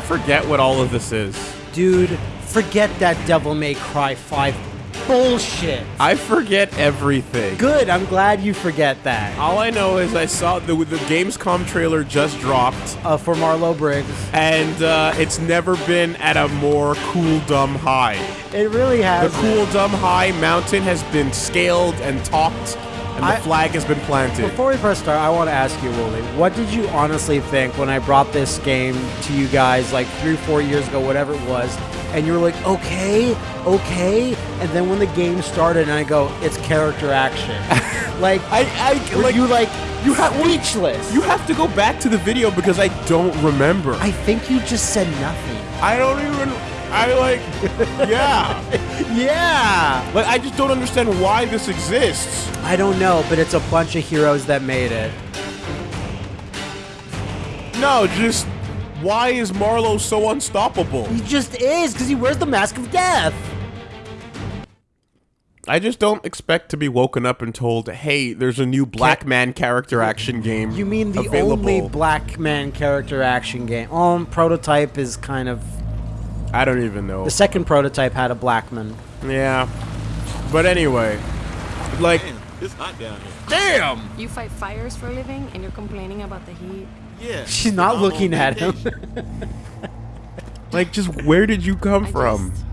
I forget what all of this is. Dude, forget that Devil May Cry 5 bullshit. I forget everything. Good, I'm glad you forget that. All I know is I saw the the Gamescom trailer just dropped, Uh, for Marlow Briggs. and uh, it's never been at a more cool dumb high. It really has. The cool dumb high mountain has been scaled and topped, and the I- flag has been planted. Before we press start, I want to ask you, Wooly, what did you honestly think when I brought this game to you guys like three, four years ago, whatever it was, and you were like, okay, okay, and then when the game started, and I go, it's character action, like, I, I were like you like you have speechless? you have to go back to the video because I don't remember. I think you just said nothing. I don't even. I like. Yeah. Yeah. Like I just don't understand why this exists. I don't know, but it's a bunch of heroes that made it. No, just why is Marlow so unstoppable? He just is because he wears the mask of death. I just don't expect to be woken up and told, "Hey, there's a new Black Man character action game." You mean the available. only black man character action game? Um, prototype is kind of I don't even know. the second prototype had a black man. Yeah, but anyway, like, It's hot down here. damn. You fight fires for a living and you're complaining about the heat. Yeah. She's not I'm looking on at him. Like, just where did you come I from? just-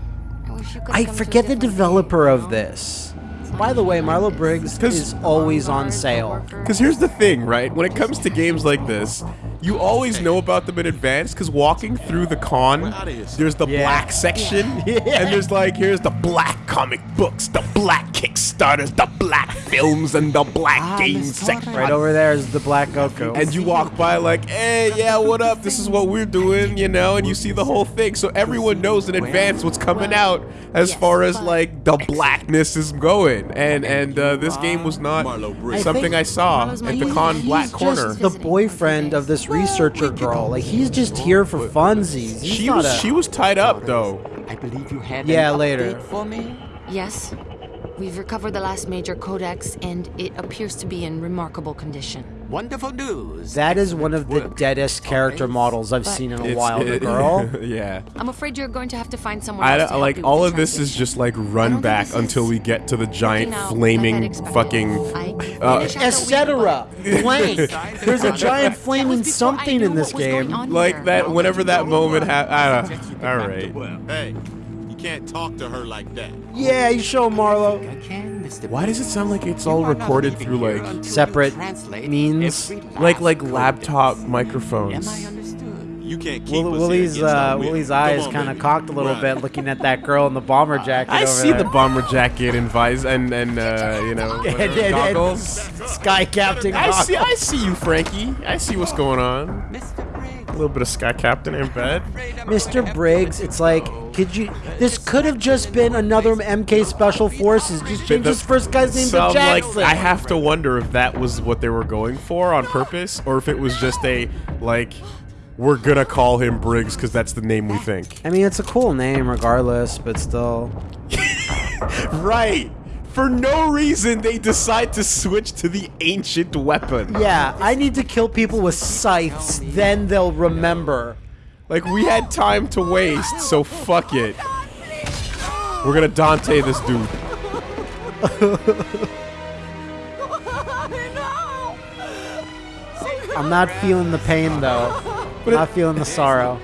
I wish you could I come forget the developer day, of you know? this. By the way, Marlow Briggs 'Cause- is always on sale. Because here's the thing, right? When it comes to games like this, you always know about them in advance. Because walking through the con, We're outta here. there's the Yeah. black section, Yeah. and there's like here's the black comic books, the black Kickstarters, the black films, and the black games section. Right over there is the black Goku. And you walk by like, hey, yeah, what up? This is what we're doing, you know, and you see the whole thing. So everyone knows in advance what's coming out as far as like the blackness is going. And and uh, this game was not something I saw at the con He's black He's corner. just the boyfriend of this researcher girl. Like he's just here for funsies. He's She was a- she was tied up though. I believe you had Yeah, later. for me. Yes. We've recovered the last major codex and it appears to be in remarkable condition. Wonderful news. That is one of the deadest character Always. models I've But- seen in a It's- while. The girl. yeah. I'm afraid you're going to have to find someone I else don't- to help like you all with of this is just like run back until we get to the giant out flaming fucking uh, finished out the week, Etc. but- Blank. There's a giant flaming was before I something in this what was going game. like here. that whenever that moment happened. All right. Hey, you can't talk to her like that. Yeah, you show Marlow. I can, Mr. Why does it sound like it's all You are recorded through like Separate means? like like laptop Am microphones? I understood? You can't keep Will- Willie's here against our uh, will. Willie's eyes kind of cocked a little Run. bit, looking at that girl in the bomber jacket. I over see there. the bomber jacket and visor and and uh, you know And- whatever, and- and goggles. Sky Captain. I see. I see you, Frankie. I see what's going on. Mr. Little bit of Sky Captain in bed. Mr. Briggs, it's like, could you? This could have just been another MK Special Forces. Just change The- his first guy's name so to Jackson. like, I have to wonder if that was what they were going for on purpose, or if it was just a like, we're gonna call him Briggs because that's the name we think. I mean, it's a cool name, regardless, but still. Right. For no reason, they decide to switch to the ancient weapon. Yeah, I need to kill people with scythes, then they'll remember. Like we had time to waste, so fuck it. We're gonna Dante this dude. I'm not feeling the pain though. I'm not feeling the sorrow.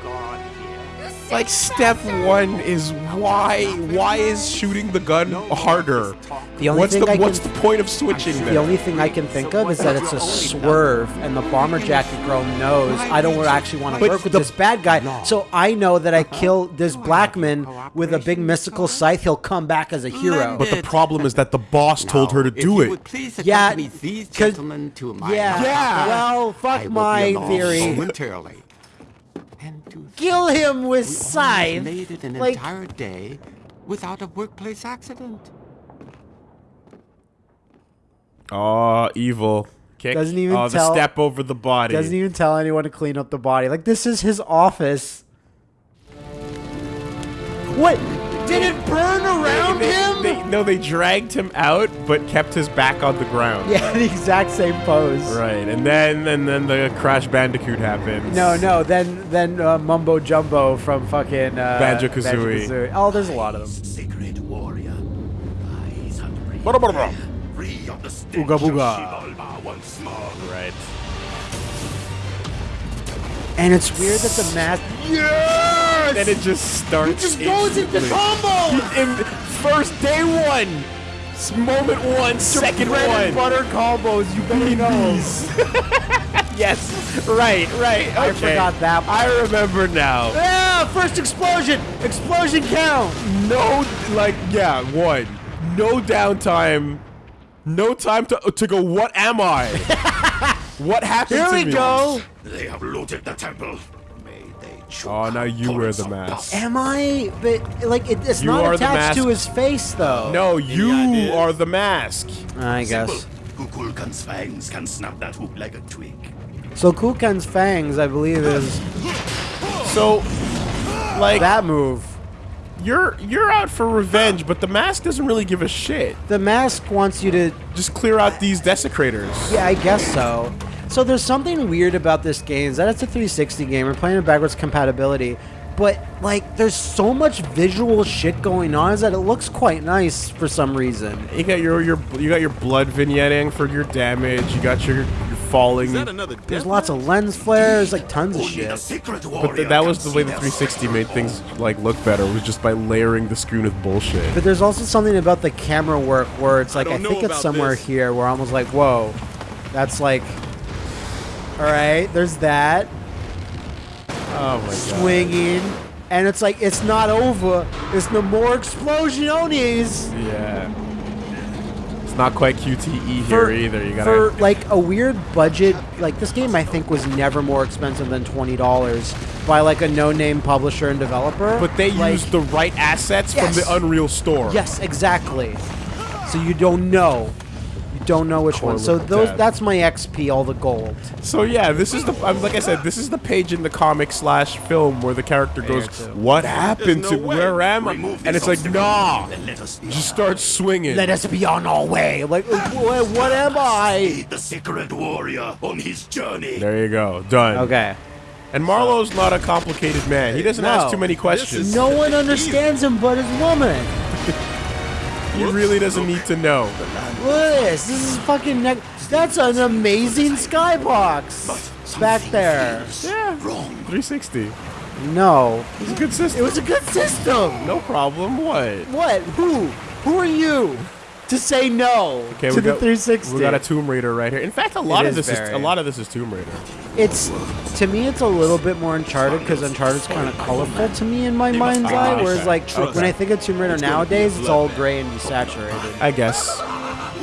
Like step one is why why is shooting the gun harder? The only what's thing the I what's can- the point of switching The there? only thing I can think of is that it's a swerve, and the bomber jacket girl knows I don't actually want to But work with the- this bad guy. So I know that I kill this black man with a big mystical scythe. He'll come back as a hero. But the problem is that the boss told her to do it. would please Yeah, accompany gentlemen to my Yeah. Well, fuck my theory. momentarily. And to Kill him with we almost scythe. made it an Like, entire day without a workplace accident. Oh, evil. Kick. Doesn't even oh, the tell- step over the body. doesn't even tell anyone to clean up the body. Like this is his office. What? Did it burn around They- him? they- no, they dragged him out, but kept his back on the ground. yeah, the exact same pose. Right, and then and then the Crash Bandicoot happens. No, no. Then then uh, Mumbo Jumbo from fucking uh, Banjo-Kazooie. Banjo-Kazooie. Oh, there's a lot of them. Sacred warrior, rise and. Free of the stench Ooga booga. Xibalba once more. Right. And it's weird that the mask. Yes. Then it just starts. It just goes into combo. In first day one, moment one, second bread one. and butter combos. You better know. Yes, right, right. I forgot that. I remember now. Yeah, first explosion. Explosion count. No, like yeah, one. No downtime. No time to to go. What am I? what happened Here to we me? go. They have looted the temple. May they choke Oh, now you wear the mask. Am I? But like, it, it's You not are the attached to his face, though. No, you ideas? are the mask. I guess. Kukulkan's fangs can snap that hook like a twig. So Kukan's fangs, I believe, is So, like, that move. You're you're out for revenge, but the mask doesn't really give a shit. The mask wants you to. Just clear out these desecrators. Yeah, I guess so. So there's something weird about this game. Is that it's a 360 game. We're playing it backwards compatibility. But like, there's so much visual shit going on is that it looks quite nice for some reason. You got your your you got your blood vignetting for your damage. You got your, your falling. Is that another There's lots of lens flares, like tons of shit. But th- that was the way the 360 made things like look better. Was just by layering the screen with bullshit. But there's also something about the camera work where it's like I, don't think it's somewhere this. here where I'm almost like, whoa, that's like, all right, there's that oh my god. swinging, and it's like it's not over. It's no more explosiones. Yeah. It's not quite QTE For- here either. You for gotta. like a weird budget. Like this game, I think was never more expensive than twenty dollars by like a no-name publisher and developer. But they like, used the right assets Yes. from the Unreal Store. Yes, exactly. So you don't know. You don't know which Core one. So those that. that's my XP, all the gold. So yeah, this is the um, like I said, this is the page in the comic slash film where the character goes, "What happened There's to way. where am I?" Remove And it's like, obstacle, "Nah." and Just start swinging. Let us be on our way. Like, what, what am I? The secret warrior on his journey. There you go, done. Okay. And Marlow's not a complicated man. He doesn't No. ask too many questions. No one understands him but his woman. He really doesn't need to know. Look at this. This is fucking. Ne- that's an amazing skybox back there. Yeah, Wrong. 360. No, It was a good system. it was a good system. no problem. What? What? Who? Who are you to say no Okay, to the got, 360? We got a Tomb Raider right here. In fact, a lot of is this is a lot of this is Tomb Raider. It's to me, it's a little bit more Uncharted because Uncharted's kind of colorful to me in my mind's eye. Whereas, like, Okay. when I think of Tomb Raider nowadays, it's all gray and desaturated. I guess.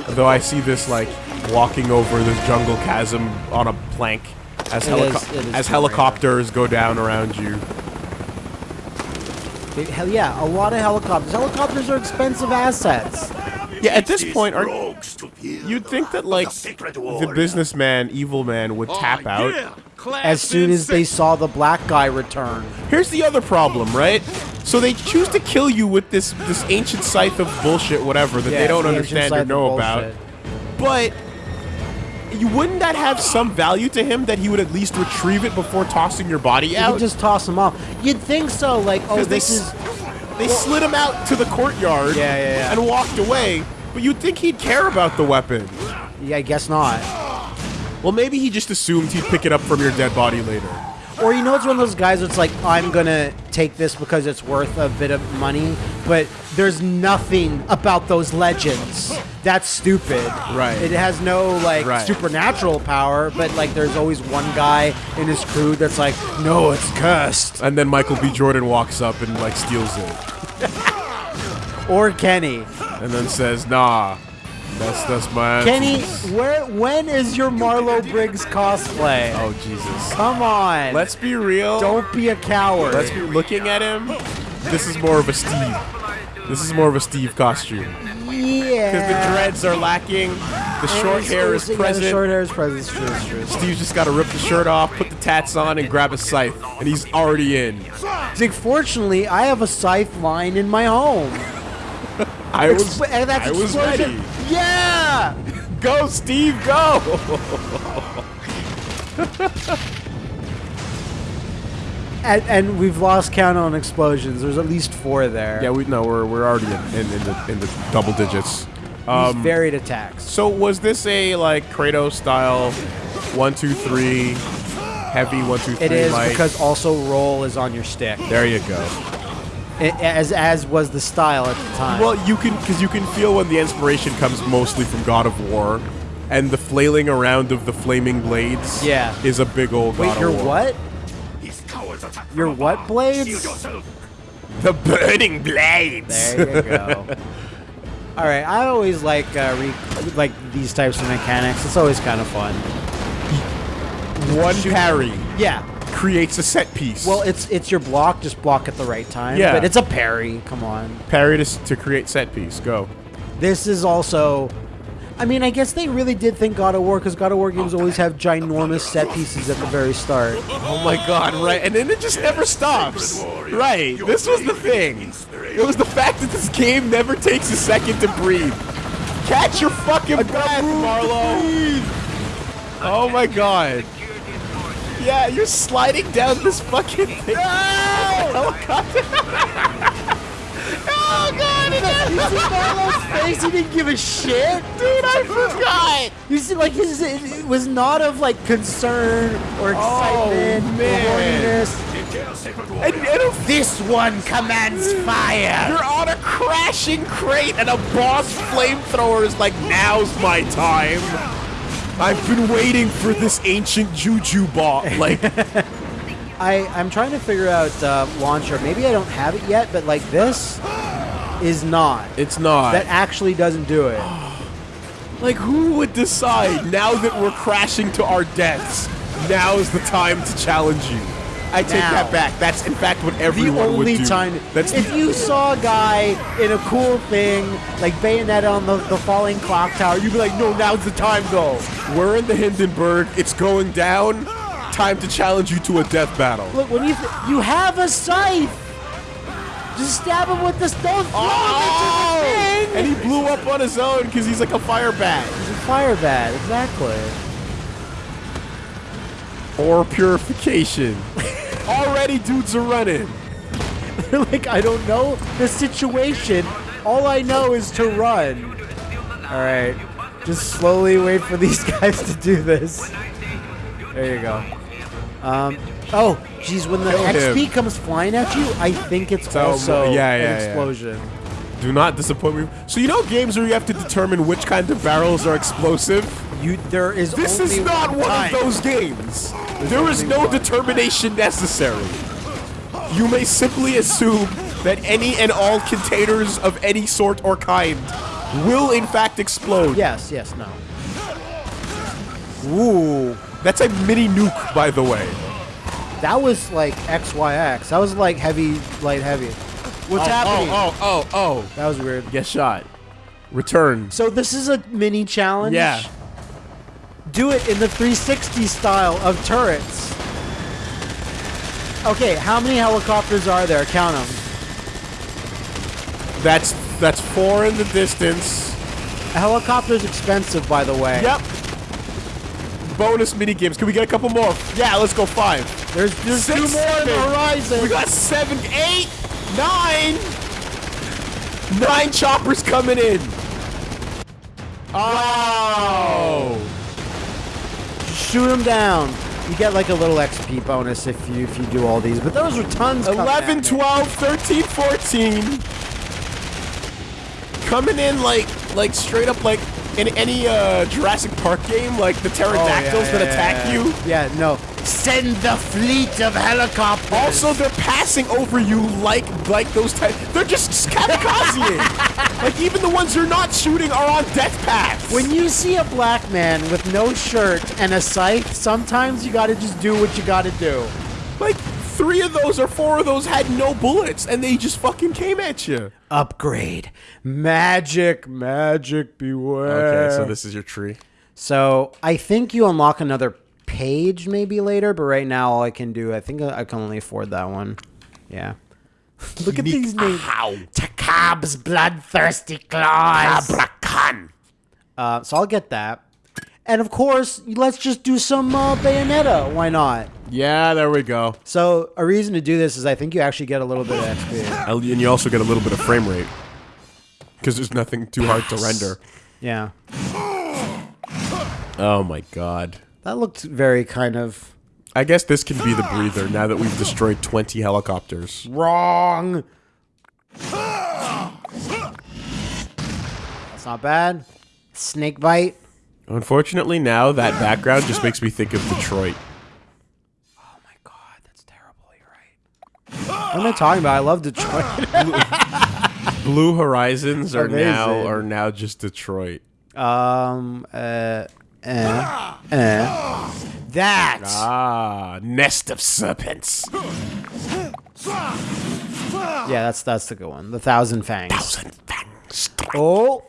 Though I see this like walking over this jungle chasm on a plank as, helico- is- it is as Tomb Raider. helicopters go down around you. Hell yeah, a lot of helicopters. Helicopters are expensive assets. Yeah, at this point, are, rogues to feel you'd think that like secret the businessman, evil man, would tap Oh, out. yeah. As soon as they saw the black guy return. Here's the other problem, right? So they choose to kill you with this this ancient scythe of bullshit, whatever that they don't the understand or know about. But you wouldn't that have some value to him that he would at least retrieve it before tossing your body out? could just toss them off. You'd think so, like, oh, this s- is. They slid him out to the courtyard Yeah, yeah, yeah. and walked away. But you'd think he'd care about the weapon. Yeah, I guess not. Well, maybe he just assumed he'd pick it up from your dead body later. Or you know, it's one of those guys that's like, I'm gonna take this because it's worth a bit of money, but there's nothing about those legends. That's stupid. Right. It has no like Right. supernatural power, but like there's always one guy in his crew that's like, no, it's cursed. And then Michael B. Jordan walks up and like steals it, Or Kenny. and then says, "Nah, that's that's my Kenny, aunties." where when is your Marlow Briggs cosplay? Oh Jesus! Come on. Let's be real. don't be a coward. Let's be looking at him. This is more of a Steve. This is more of a Steve costume Yeah. because the dreads are lacking. The short hair is Yeah, present. short hair is present. It's true. It's true. Steve's just got to rip the shirt off, put the tats on, and grab a scythe, and he's already in. Like, fortunately, I have a scythe line in my home. I was, Expl- I was ready. Yeah. Go, Steve, go! And, and we've lost count on explosions. There's at least four there. yeah, we no, we're we're already in, in, in the in the double digits. These Um, varied attacks. so was this a like Kratos style, one two three, heavy one two three? It is light? because also roll is on your stick, there you go. I- as as was the style at the time. Well, you can because you can feel when the inspiration comes mostly from God of War, and the flailing around of the flaming blades. Yeah. is a big old. wait, God your of War. what? His cowards Your what blades? The burning blades. There you go. All right, I always like uh, re- like these types of mechanics. It's always kind of fun. One parry Yeah. Creates a set piece. Well, it's it's your block. Just block at the right time. Yeah. But it's a parry. Come on. parry to, to create set piece. Go. This is also. I mean, I guess they really did think God of War because God of War games always have ginormous set pieces at the very start. Oh my god, right. And then it just never stops. Right. This was the thing. It was the fact that this game never takes a second to breathe. Catch your fucking breath, Marlow. Oh my god. Yeah, you're sliding down this fucking thing. Oh, Helicopter. oh god, it face, he didn't give a shit. Dude, I forgot. You see, like his it was not of like concern or oh, excitement Oh, man. or. And, and This one commands fire. You're on a crashing crate and a boss flamethrower is like, now's my time. I've been waiting for this ancient juju bot. Like, I I'm trying to figure out uh, launcher. Maybe I don't have it yet, but like this is not. it's not. That actually doesn't do it. like, who would decide now that we're crashing to our deaths? Now is the time to challenge you. I take Now. that back. That's in fact what The everyone only would do. time That's if you saw a guy in a cool thing like Bayonetta on the, the falling clock tower, you'd be like, no, now's the time though. we're in the Hindenburg. It's going down. Time to challenge you to a death battle. Look, when you th- you have a scythe, just stab him with the stone. throw him into the oh! thing. And he blew up on his own because he's like a fire bat. He's a fire bat, exactly. Or purification. Already dudes are running. They're like, I don't know the situation. All I know is to run. All right, just slowly wait for these guys to do this. There you go. Um, oh, geez, when the Kill him. XP comes flying at you, I think it's So, also yeah, yeah, an yeah. Do not disappoint me. So you know games where you have to determine which kind of barrels are explosive? You, there is This is not one of those games. There is no determination necessary. You may simply assume that any and all containers of any sort or kind will in fact explode. Yes, yes, no. Ooh, That's a mini nuke, by the way. that was like XYX. That was like heavy, light, heavy. What's oh, oh happening? Oh, oh, oh, oh. That was weird. oh. Get shot. Return. So this is a mini challenge. Yeah. Do it in the 360 style of turrets. Okay, how many helicopters are there? Count them. That's that's four in the distance. A helicopter's expensive, by the way. Yep. Bonus mini games. Can we get a couple more? Yeah, let's go five. There's, there's Six, two more on the horizon. We got seven, eight, nine. Nine choppers coming in. Oh. Shoot them down. You get like a little XP bonus if you if you do all these. But those are tons. coming 11, 12, 13, 14. Coming in like like straight up like in any uh, Jurassic Park game, like the Oh, pterodactyls yeah, that yeah, attack yeah, you. Yeah, no. Send the fleet of helicopters. Also, they're passing over you like like those type. They're just kamikazeing. like even the ones you're not shooting are on death paths. When you see a black man with no shirt and a scythe, sometimes you gotta just do what you gotta do. like three of those or four of those had no bullets, and they just fucking came at you. Upgrade. Magic, magic, beware. Okay, so this is your tree. So I think you unlock another page maybe later, but right now all I can do, I think I can only afford that one. Yeah. Look at these names. Takab's bloodthirsty claws. Abrakan. Uh, so I'll get that. And of course, let's just do some uh, Bayonetta. Why not? Yeah, there we go. So a reason to do this is I think you actually get a little bit of XP. And you also get a little bit of frame rate. Because there's nothing too hard to render. Yeah. Oh my god. That looked very kind of I guess this can be the breather now that we've destroyed 20 helicopters. wrong. That's not bad. Snake bite. Unfortunately, now that background just makes me think of Detroit. Oh my god, that's terrible. You're right. What am I talking about? I love Detroit. Blue Horizons are now are now just Detroit. um. Uh. Uh. Uh. That. Ah, nest of serpents. Yeah, that's that's the good one. The thousand fangs. Thousand fangs. Oh.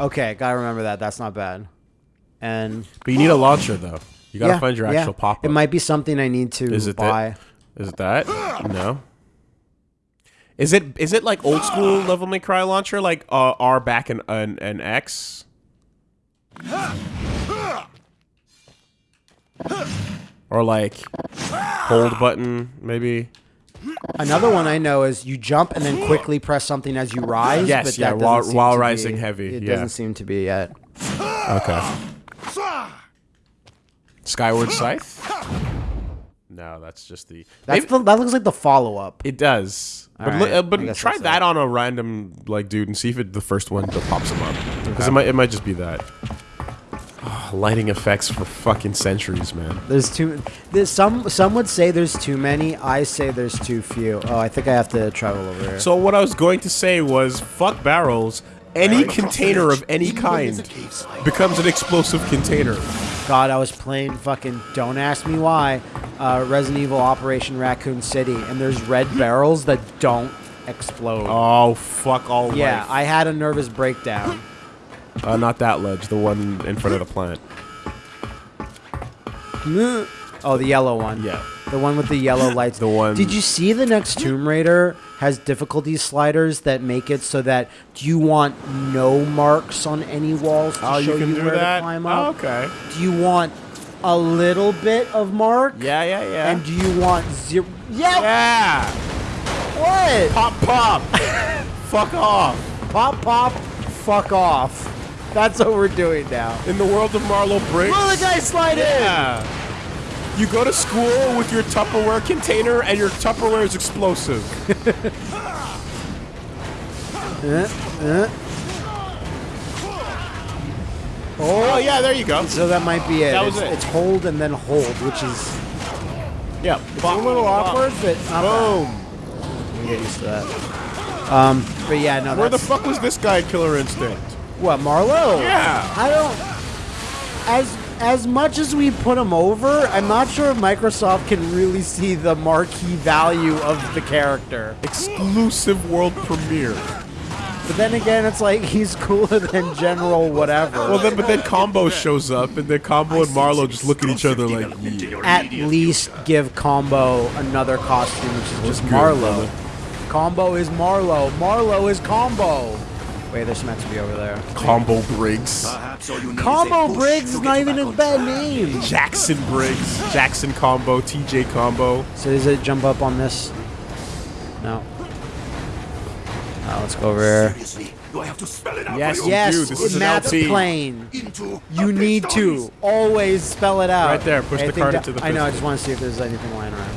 Okay, gotta remember that. That's not bad. And But you need a launcher though. You gotta yeah, find your yeah. actual pop-up. It might be something I need to Is it buy. that? Is it that? No. Is it is it like old school Devil May Cry launcher like uh, R back and and, and X? Or like hold button maybe? Another one I know is you jump and then quickly press something as you rise. Yes, but yeah, that while- while rising be- heavy, It yeah. doesn't seem to be yet. Okay. Skyward Scythe? No, that's just the. That's maybe- the, that looks like the follow up. it does. But, Alright, look- uh, but try that it. on a random like dude and see if it the first one that pops him up. Because it might it might just be that. Ah, lighting effects for fucking centuries, man. There's too. There's some. Some would say there's too many. I say there's too few. Oh, I think I have to travel over here. So what I was going to say was, fuck barrels. Any container of any kind becomes an explosive container. God, I was playing fucking. Don't ask me why. Uh, Resident Evil Operation Raccoon City, and there's red barrels that don't explode. Oh fuck all yeah, life. I had a nervous breakdown. Uh, not that ledge, the one in front of the plant. Oh, the yellow one. Yeah. The one with the yellow lights. The one- Did you see the next Tomb Raider has difficulty sliders that make it so that do you want no marks on any walls to Oh, show you you where that. to climb Oh, up? okay. Do you want a little bit of mark? Yeah, yeah, yeah. And do you want zero? Yeah. yeah. What? Pop, pop. fuck off. Pop, pop, fuck off. That's what we're doing now. In the world of Marlow Briggs. Will the guy slide Yeah. You go to school with your Tupperware container and your Tupperware is explosive. in? Uh, uh. Oh, yeah, there you go. So that might be it. That was it's, it. it's hold and then hold, which is Yeah. It's a little awkward, but Boom. bad. We get used to that. Um, but yeah, no. Where the fuck was this guy Killer Instinct? What Marlow? Yeah. I don't. As as much as we put him over, I'm not sure if Microsoft can really see the marquee value of the character. Exclusive world premiere. But then again, it's like he's cooler than General whatever. Well, then, but then Combo shows up, and then Combo and Marlow just look at each other like, yeah. At least give Combo another costume, which is just good, Marlow. brother. Combo is Marlow. Marlow is Combo. Wait, there's meant to be over there. Combo Briggs. Perhaps all you need Combo is Briggs is not even back a bad name. Jackson Briggs. Jackson Combo. TJ Combo. So does it jump up on this? No. Uh, let's go over here. Do I have to spell it out Yes, for you? Yes, do. This is an Matt's LP. plane. You need to always spell it out. Right there, push the Anything card into the I know. I just want to see if there's anything lying around.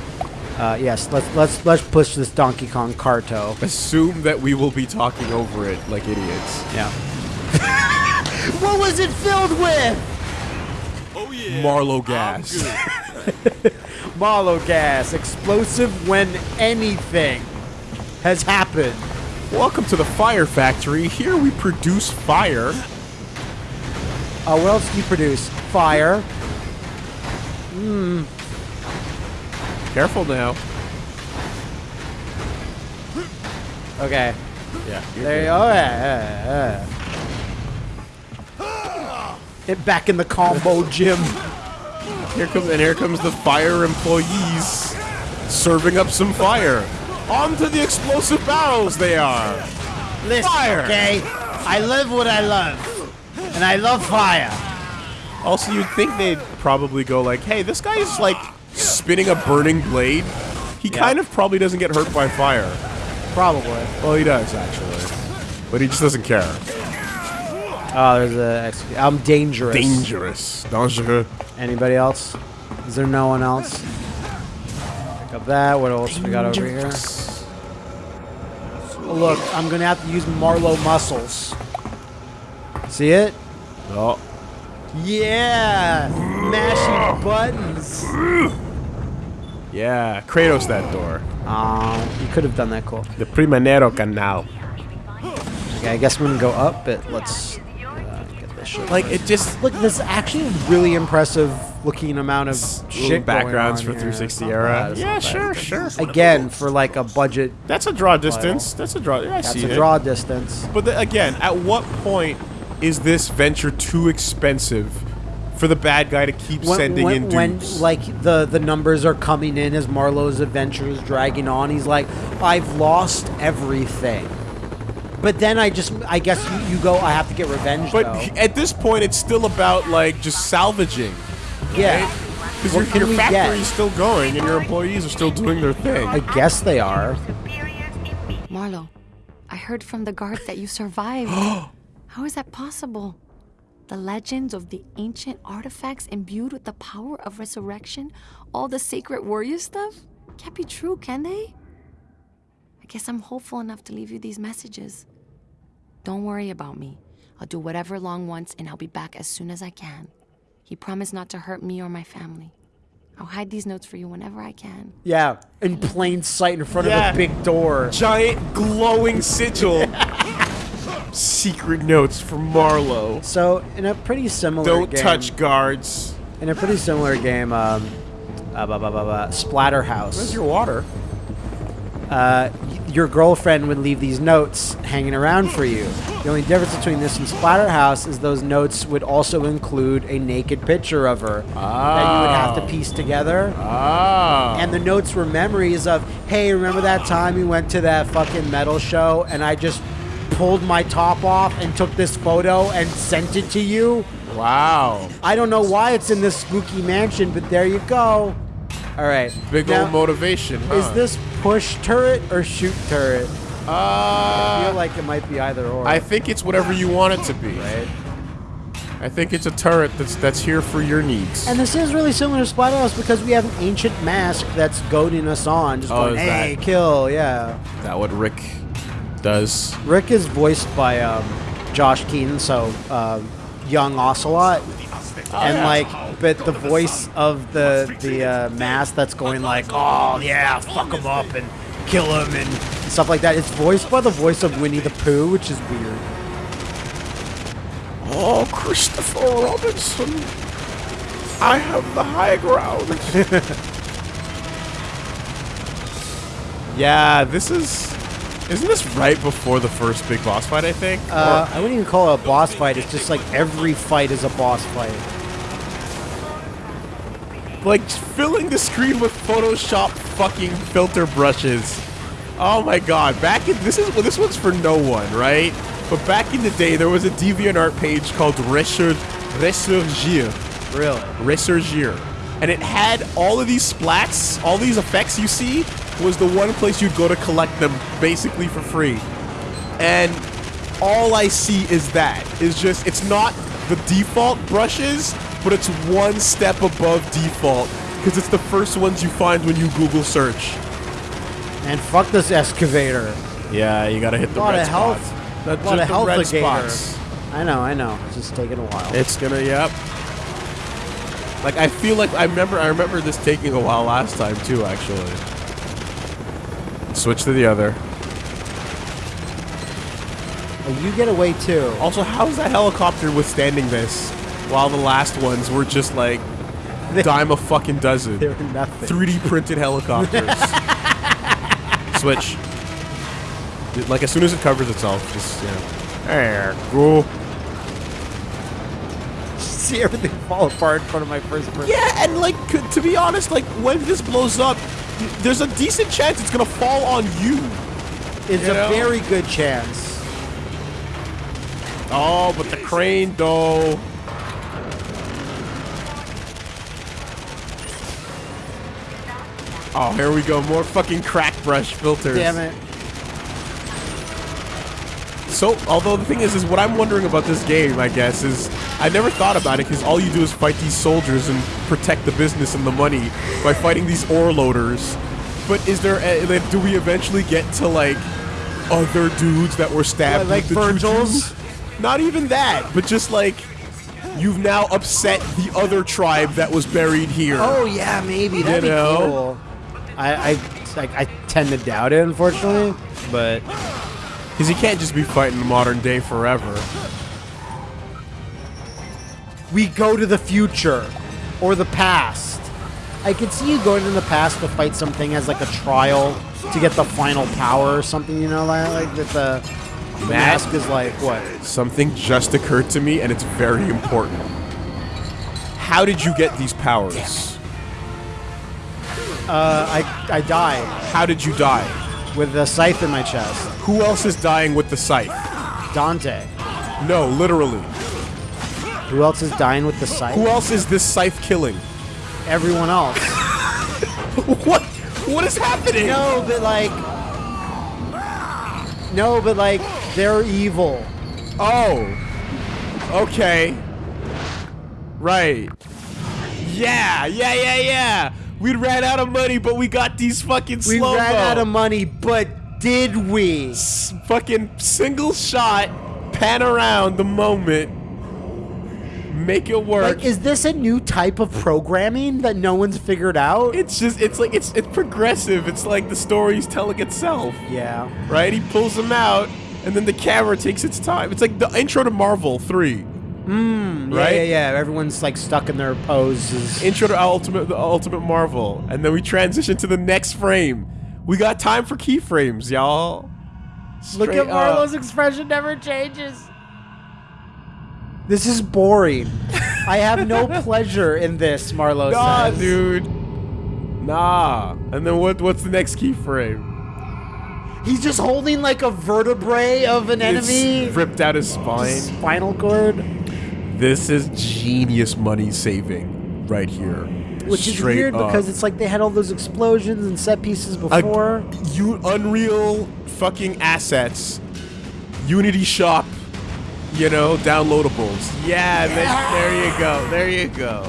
Uh, yes, let's let's let's push this Donkey Kong Carto. Assume that we will be talking over it like idiots. Yeah. what was it filled with? Oh yeah. Marlow gas. good. Marlow gas, explosive when anything has happened. Welcome to the Fire Factory. Here we produce fire. Uh, what else do you produce? Fire. Mmm. Careful now. Okay. Yeah. There you go. Yeah, yeah, yeah. It back in the combo gym. Here comes and here comes the fire employees serving up some fire. Onto the explosive barrels they are. Listen, Fire. okay? I live what I love. And I love fire. Also, you'd think they'd probably go like, "Hey, this guy is like spinning a burning blade. He Yeah. kind of probably doesn't get hurt by fire. Probably. Well, he does actually, but he just doesn't care. Oh, there's a. I'm dangerous. Dangerous, dangereux. Anybody else? Is there no one else? Up that. What else we got over here? Oh, look, I'm gonna have to use Marlow muscles. See it? Oh, Yeah, mashy buttons. yeah, Kratos that door. Um, you could have done that cool. The Primanero Canal. Okay, I guess I'm gonna go up, but let's uh, get this shit. Like it just Look, this is actually a really impressive looking amount of shit backgrounds for going on here. 360 not era. bad, Yeah, not sure, bad. sure. Again, for like a budget, That's a draw distance. Uh, that's a draw. Yeah, I that's see a it. draw distance. But the, again, at what point is this venture too expensive for the bad guy to keep sending when, in when like the the numbers are coming in as Marlow's adventure is dragging on, he's like, I've lost everything. But then I just, I guess you, you go, I have to get revenge. but though. at this point, it's still about like just salvaging. Yeah, Because What your, can your we get? still going and your employees are still doing their thing. I guess they are. Marlow, I heard from the guards that you survived. How is that possible? The legends of the ancient artifacts imbued with the power of resurrection, all the sacred warrior stuff? Can't be true, can they? I guess I'm hopeful enough to leave you these messages. Don't worry about me. I'll do whatever Long wants and I'll be back as soon as I can. He promised not to hurt me or my family. I'll hide these notes for you whenever I can. Yeah, in plain sight in front Yeah. of a big door. Giant glowing sigil. Secret notes from Marlow. So in a pretty similar game. Don't game, touch guards. in a pretty similar game, um, uh, blah, blah, blah, blah, Splatterhouse. Where's your water? uh, y- your girlfriend would leave these notes hanging around for you. The only difference between this and Splatterhouse is those notes would also include a naked picture of her that you would have to Oh. piece together. Ah. And the notes were memories of, hey, remember that time we went to that fucking metal show and I just pulled my top off and took this photo and sent it to you? wow. I don't know why it's in this spooky mansion, but there you go. All right. Big Now, old motivation. Huh? Is this push turret or shoot turret? I Uh, feel like it might be either or. I think it's whatever you want it to be. right? I think it's a turret that's that's here for your needs. And this is really similar to Splatterhouse because we have an ancient mask that's goading us on, just Oh, going, "Hey, that- kill!" Yeah. Is that what Rick does? Rick is voiced by um, Josh Keaton, so um, young Ocelot, and like, but the voice of the the uh, mask that's going like, "Oh yeah, fuck him up and kill him" and stuff like that. It's voiced by the voice of Winnie the Pooh, which is weird. Oh, Christopher Robinson. I have the high ground. yeah, this is. Isn't this right before the first big boss fight, I think? Uh, I wouldn't even call it a boss fight. It's just like every fight is a boss fight. Like filling the screen with Photoshop fucking filter brushes. Oh my god, back in this is well, this one's for no one, right? But back in the day there was a DeviantArt page called Resur Resurgir. Really? Resurgir. And it had all of these splats, all these effects you see, was the one place you'd go to collect them basically for free. And all I see is that. Is just it's not the default brushes, but it's one step above default. Because it's the first ones you find when you Google search. And fuck this excavator. Yeah, you gotta hit the A lot of health. A lot of health red spots. I know, I know. It's just taking a while. It's gonna, yep. Like I feel like I remember I remember this taking a while last time too, actually. Switch to the other. Oh, you get away too. Also, how's that helicopter withstanding this? While the last ones were just like Dime a fucking dozen. They're nothing. 3D printed helicopters. Switch. Like as soon as it covers itself, just you know. There, go. See everything fall apart in front of my first person. Yeah, and like to be honest, like when this blows up, y- there's a decent chance it's gonna fall on you. It's You a know? very good chance. Oh, but the crane though. Oh, here we go. More fucking crack brush filters. Damn it. So, although the thing is, is what I'm wondering about this game, I guess, is I never thought about it because all you do is fight these soldiers and protect the business and the money by fighting these ore loaders. But is there? A, like, do we eventually get to like other dudes that were stabbed Like with the Virgil's? Not even that, but just like you've now upset the other tribe that was buried here. Oh yeah, maybe that'd You be cool. I I, like, I tend to doubt it, unfortunately. But Because you can't just be fighting the modern day forever. We go to the future or the past. I could see you going in the past to fight something as like a trial to get the final power or something. You know, like, like that the the mask is like what? Something just occurred to me, and it's very important. How did you get these powers? Uh, I I die How did you die? with a scythe in my chest. Who else is dying with the scythe? Dante. No, literally. Who else is dying with the scythe? Who else is this scythe killing? Everyone else. what? What is happening? No, but like. No, but like they're evil. Oh. Okay. Right. Yeah, yeah, yeah, yeah. We ran out of money, but we got these fucking slow We ran out of money, but did we? fucking single shot, pan around the moment, make it work. Like, is this a new type of programming that no one's figured out? it's just it's like it's it's progressive. It's like the story's telling itself, yeah. right? He pulls them out, and then the camera takes its time. It's like the intro to Marvel Three. Mm, Right? Yeah, yeah, yeah. Everyone's like stuck in their poses. Intro to Ultimate the Ultimate Marvel, and then we transition to the next frame. We got time for keyframes, y'all. Look at Marlow's expression never changes. This is boring. I have no pleasure in this, Marlow Nah, says. dude. Nah. And then what? What's the next keyframe? He's just holding like a vertebrae of an enemy. Ripped out his spine. Spinal cord. This is genius money saving right here. Which is weird up. because it's like they had all those explosions and set pieces before. you Unreal fucking assets. Unity shop. You know, downloadables. Yeah, There, there you go. There you go.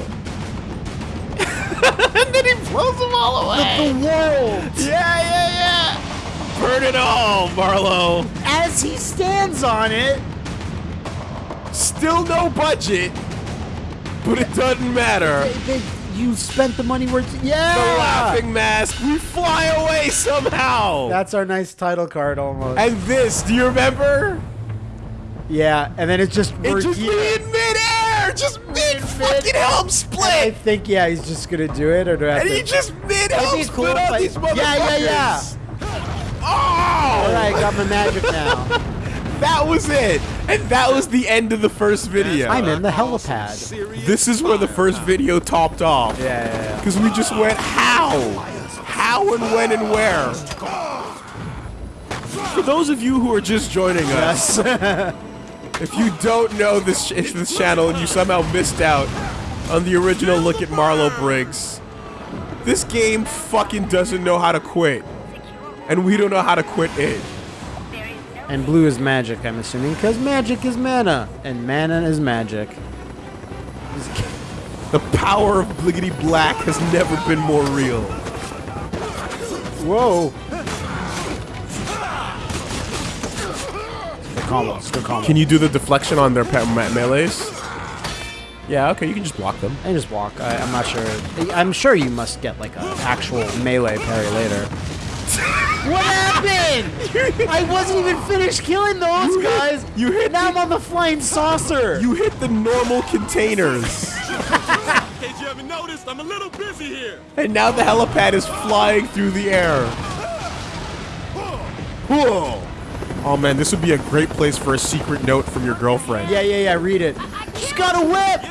and then he blows them all away. the world, Yeah, yeah, yeah. Burn it all, Marlow. as he stands on it, Still no budget, but it doesn't matter. they, they, you spent the money where it's, yeah. The laughing mask. We fly away somehow. That's our nice title card almost. and this, do you remember? Yeah, and then it's just It we're just here. in midair, just mid fucking helm split. I think yeah, he's just gonna do it, or do I have and to? he just mid That'd helm split cool on I- these motherfuckers. Yeah, yeah, yeah. Oh, All right, I got my magic now. that was it, and that was the end of the first video. I'm in the helipad. This is where the first video topped off. Yeah, yeah, yeah. Because we just went how? How and when and where? For those of you who are just joining us, if you don't know this, this channel and you somehow missed out on the original look at Marlow Briggs, this game fucking doesn't know how to quit. And we don't know how to quit it. And blue is magic, I'm assuming, because magic is mana, and mana is magic. The power of Bliggity Black has never been more real. Whoa. Good combos, good combos. Can you do the deflection on their pa- me- melees? Yeah, okay, you can just block them. I just walk. I, I'm not sure. I'm sure you must get like an actual melee parry later. what happened? I wasn't even finished killing those You hit- guys. you hit Now the- I'm on the flying saucer. You hit the normal containers. case you haven't noticed, I'm a little busy here. And now the helipad is flying through the air. Whoa. Oh man, this would be a great place for a secret note from your girlfriend. Yeah, yeah, yeah. Read it. She's got a whip.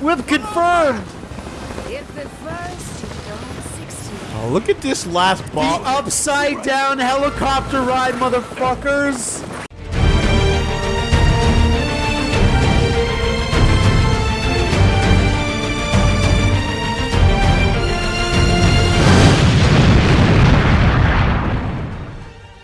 Whip confirmed. If at first you don't succeed. Oh, look at this last The ball. upside down helicopter ride, motherfuckers.